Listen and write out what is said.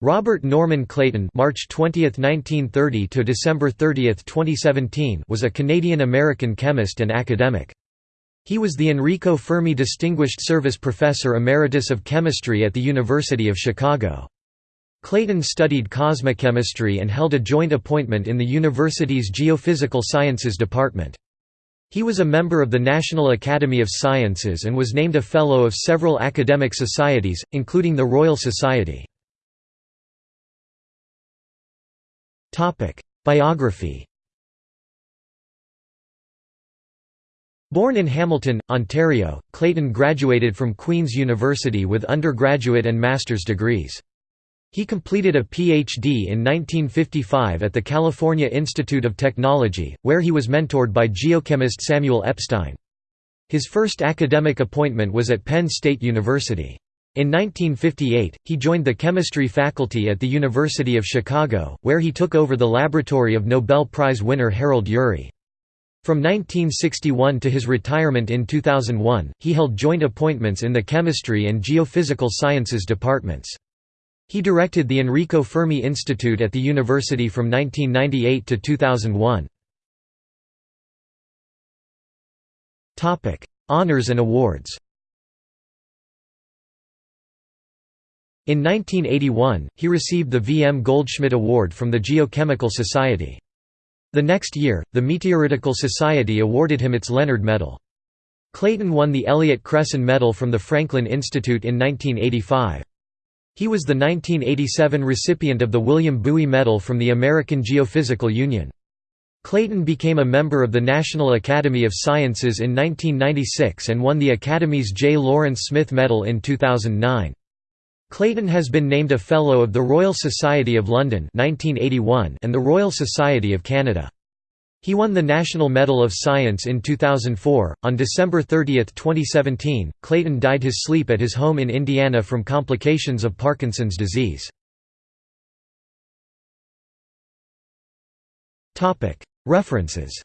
Robert Norman Clayton (March 20, 1930 to December 30, 2017) was a Canadian-American chemist and academic. He was the Enrico Fermi Distinguished Service Professor Emeritus of Chemistry at the University of Chicago. Clayton studied cosmochemistry and held a joint appointment in the university's Geophysical Sciences Department. He was a member of the National Academy of Sciences and was named a Fellow of several academic societies, including the Royal Society. Biography Born in Hamilton, Ontario, Clayton graduated from Queen's University with undergraduate and master's degrees. He completed a Ph.D. in 1955 at the California Institute of Technology, where he was mentored by geochemist Samuel Epstein. His first academic appointment was at Penn State University. In 1958, he joined the chemistry faculty at the University of Chicago, where he took over the laboratory of Nobel Prize winner Harold Urey. From 1961 to his retirement in 2001, he held joint appointments in the chemistry and geophysical sciences departments. He directed the Enrico Fermi Institute at the university from 1998 to 2001. Honours and awards In 1981, he received the V. M. Goldschmidt Award from the Geochemical Society. The next year, the Meteoritical Society awarded him its Leonard Medal. Clayton won the Elliott Cresson Medal from the Franklin Institute in 1985. He was the 1987 recipient of the William Bowie Medal from the American Geophysical Union. Clayton became a member of the National Academy of Sciences in 1996 and won the Academy's J. Lawrence Smith Medal in 2009. Clayton has been named a Fellow of the Royal Society of London 1981 and the Royal Society of Canada. He won the National Medal of Science in 2004. On December 30, 2017, Clayton died his sleep at his home in Indiana from complications of Parkinson's disease. References